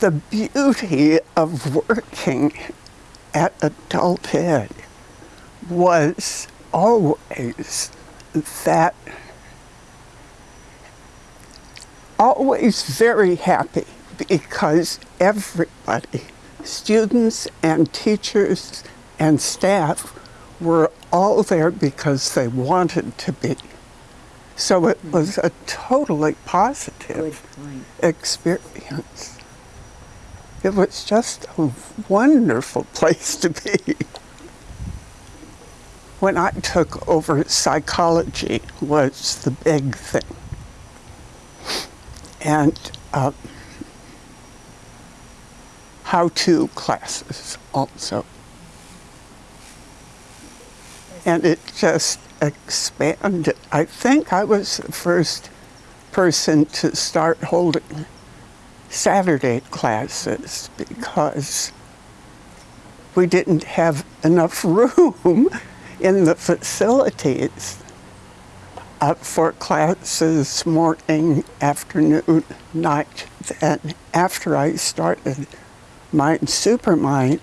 the beauty of working at adult ed was always that always very happy because everybody, students and teachers and staff, were all there because they wanted to be. So it was a totally positive experience. It was just a wonderful place to be. When I took over psychology was the big thing. And uh, how-to classes also. And it just expanded. I think I was the first person to start holding Saturday classes because we didn't have enough room in the facilities for classes morning, afternoon, night. Then after I started Mind Supermind,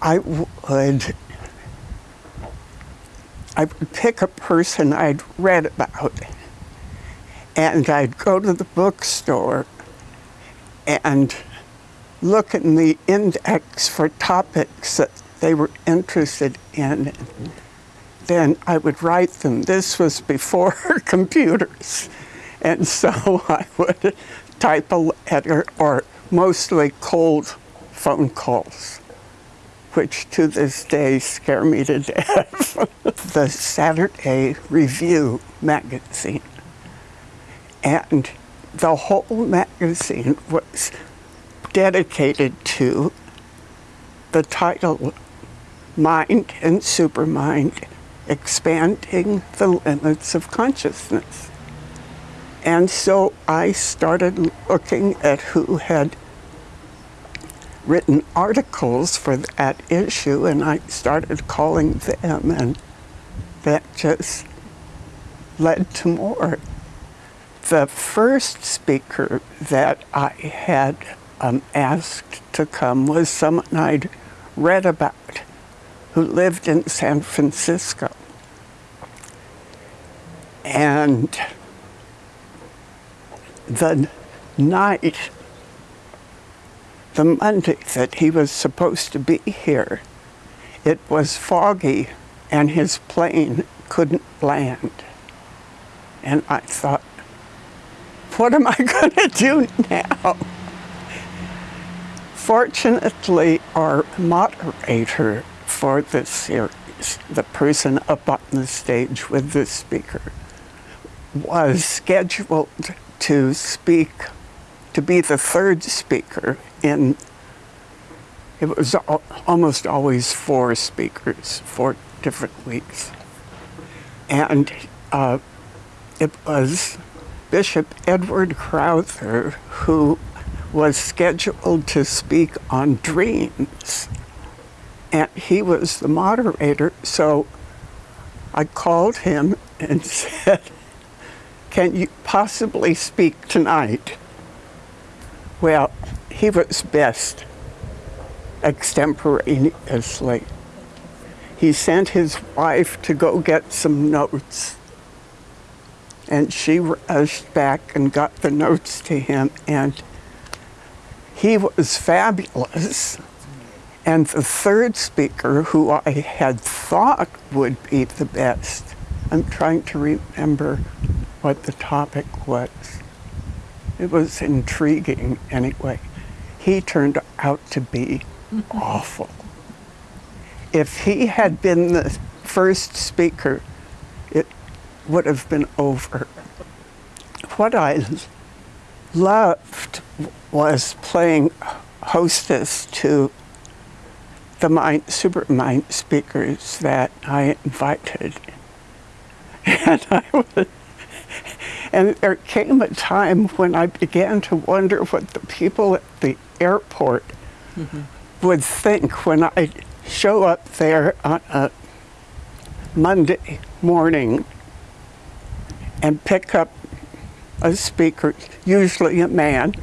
I would I would pick a person I'd read about and I'd go to the bookstore and look in the index for topics that they were interested in. Then I would write them. This was before computers. And so I would type a letter or mostly cold phone calls which to this day scare me to death. the Saturday Review magazine. And the whole magazine was dedicated to the title Mind and Supermind Expanding the Limits of Consciousness. And so I started looking at who had written articles for that issue, and I started calling them, and that just led to more. The first speaker that I had um, asked to come was someone I'd read about who lived in San Francisco. And the night the Monday that he was supposed to be here, it was foggy and his plane couldn't land. And I thought, what am I going to do now? Fortunately, our moderator for this series, the person up on the stage with the speaker, was scheduled to speak, to be the third speaker in it was almost always four speakers, four different weeks. And uh, it was Bishop Edward Crowther who was scheduled to speak on dreams. And he was the moderator, so I called him and said, can you possibly speak tonight? Well, he was best extemporaneously. He sent his wife to go get some notes. And she rushed back and got the notes to him. And he was fabulous. And the third speaker, who I had thought would be the best, I'm trying to remember what the topic was. It was intriguing anyway he turned out to be awful. If he had been the first speaker, would have been over. What I loved was playing hostess to the mind, super mind speakers that I invited. And I would and there came a time when I began to wonder what the people at the airport mm -hmm. would think when I show up there on a Monday morning and pick up a speaker, usually a man,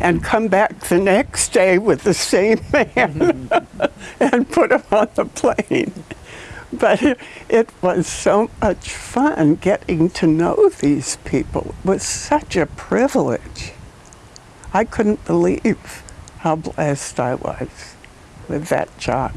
and come back the next day with the same man and put him on the plane. But it, it was so much fun getting to know these people. It was such a privilege. I couldn't believe how blessed I was with that job.